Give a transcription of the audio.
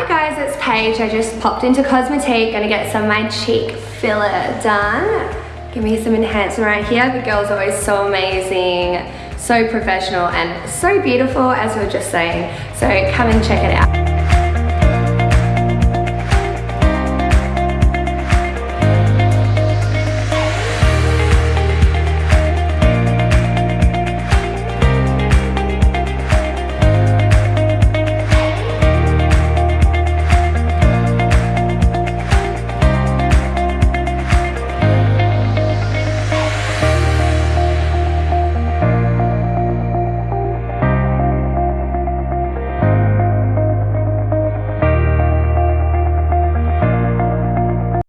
Hi guys, it's Paige. I just popped into Cosmetique, gonna get some of my cheek filler done. Give me some enhancement right here. The girl's always so amazing, so professional, and so beautiful, as we were just saying. So come and check it out.